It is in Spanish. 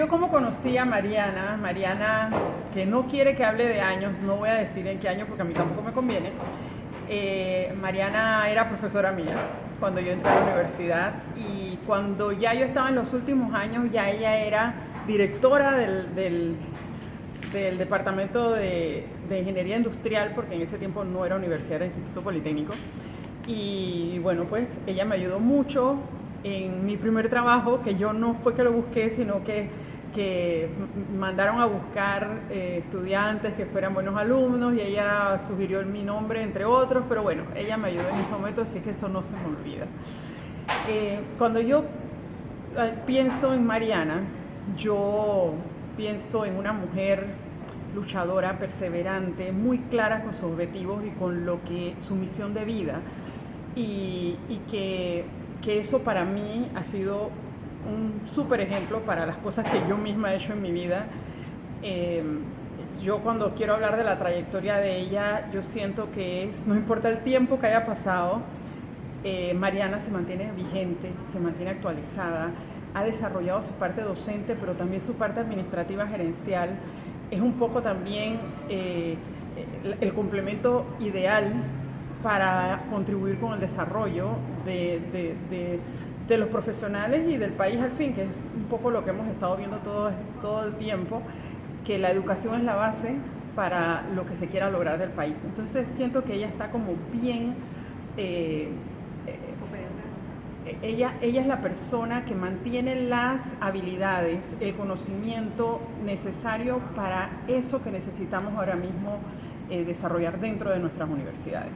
yo como conocí a Mariana, Mariana que no quiere que hable de años, no voy a decir en qué año porque a mí tampoco me conviene. Eh, Mariana era profesora mía cuando yo entré a la universidad y cuando ya yo estaba en los últimos años, ya ella era directora del, del, Departamento de, de, Ingeniería Industrial, porque en ese tiempo no era universidad, era Instituto Politécnico. Y bueno, pues ella me ayudó mucho en mi primer trabajo, que yo no fue que lo busqué, sino que, que mandaron a buscar eh, estudiantes que fueran buenos alumnos y ella sugirió mi nombre, entre otros, pero bueno, ella me ayudó en ese momento, así que eso no se me olvida. Eh, cuando yo eh, pienso en Mariana, yo pienso en una mujer luchadora, perseverante, muy clara con sus objetivos y con lo que su misión de vida y, y que que eso para mí ha sido un súper ejemplo para las cosas que yo misma he hecho en mi vida. Eh, yo cuando quiero hablar de la trayectoria de ella, yo siento que es, no importa el tiempo que haya pasado, eh, Mariana se mantiene vigente, se mantiene actualizada, ha desarrollado su parte docente, pero también su parte administrativa gerencial. Es un poco también eh, el complemento ideal para contribuir con el desarrollo de, los profesionales y del país al fin, que es un poco lo que hemos estado viendo todo, todo el tiempo, que la educación es la base para lo que se quiera lograr del país. Entonces siento que ella está como bien... Eh, eh, ella, ella es la persona que mantiene las habilidades, el conocimiento necesario para eso que necesitamos ahora mismo eh, desarrollar dentro de nuestras universidades.